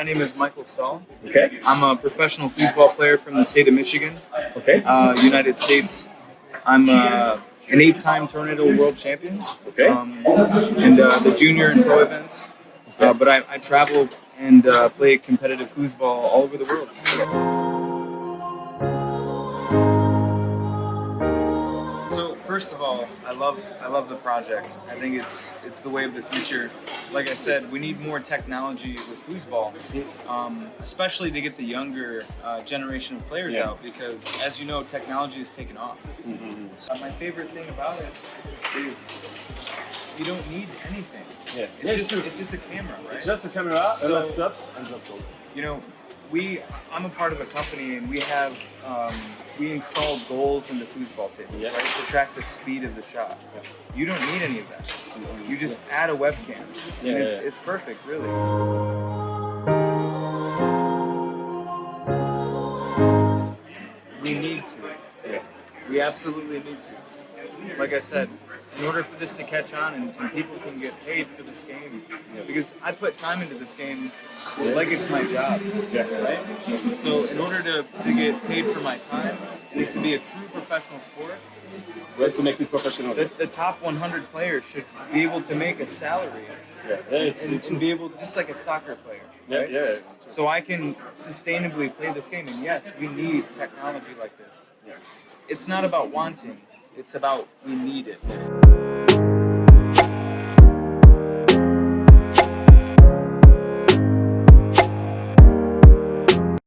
My name is Michael Stahl. Okay. I'm a professional foosball player from the state of Michigan, Okay. uh, United States. I'm uh, an eight-time Tornado World Champion. Okay. Um, and uh, the junior and pro events. Uh, but I, I travel and uh, play competitive foosball all over the world. First of all, I love I love the project. I think it's it's the way of the future. Like I said, we need more technology with foosball, um, especially to get the younger uh, generation of players Yeah. out. Because as you know, technology has taken off. Mhm. Uh, my favorite thing about it is you don't need anything. Yeah. It's Yeah, it's just true. it's just a camera, right? It's just a camera, a So- laptop, and that's all. you know, we I'm a part of a company and we have um, we install goals in the foosball tables, Yeah. right, to track the speed of the shot. Yeah. You don't need any of that. You just add a webcam. And it's, it's perfect, really. We need to. We absolutely need to. Like I said, in order for this to catch on and, and people can get paid for this game, because I put time into this game like it's my job, Yeah. right? So in order to, to get paid for my time, and it to be a true professional sport, We have to make it professional. the, the top 100 players should be able to make a salary Yeah. Yeah. It's, and, it's and be able, just like a soccer player. yeah. right? Yeah. So I can sustainably play this game, and yes, we need technology like this. Yeah. It's not about wanting; it's about we need it.